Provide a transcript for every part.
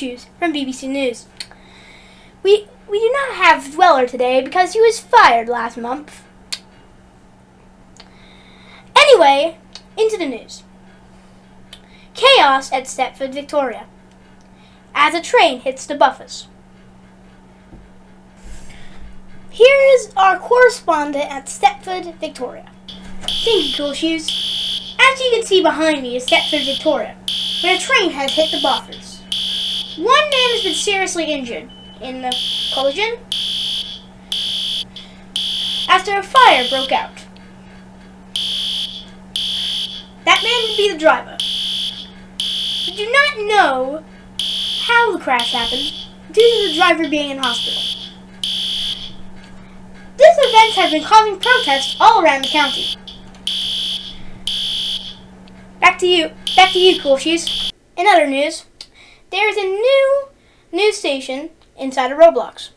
Shoes from BBC News. We we do not have Dweller today because he was fired last month. Anyway, into the news. Chaos at Stepford, Victoria. As a train hits the buffers. Here is our correspondent at Stepford, Victoria. Thank you, Cool Shoes. As you can see behind me is Stepford, Victoria, where a train has hit the buffers. One man has been seriously injured in the collision after a fire broke out. That man would be the driver. We do not know how the crash happened due to the driver being in hospital. This event has been causing protests all around the county. Back to you. Back to you, Cool Shoes. In other news, there is a new news station inside of Roblox.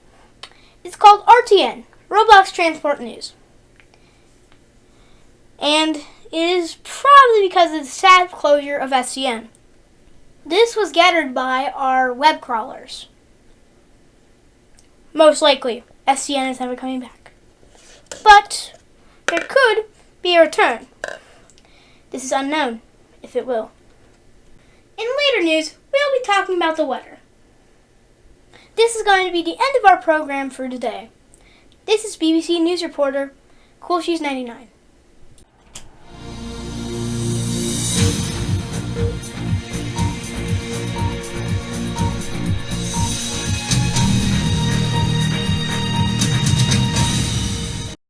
It's called RTN, Roblox Transport News. And it is probably because of the sad closure of SCN. This was gathered by our web crawlers. Most likely, SCN is never coming back. But there could be a return. This is unknown, if it will. In later news, talking about the weather. This is going to be the end of our program for today. This is BBC News Reporter, Cool Shoes 99.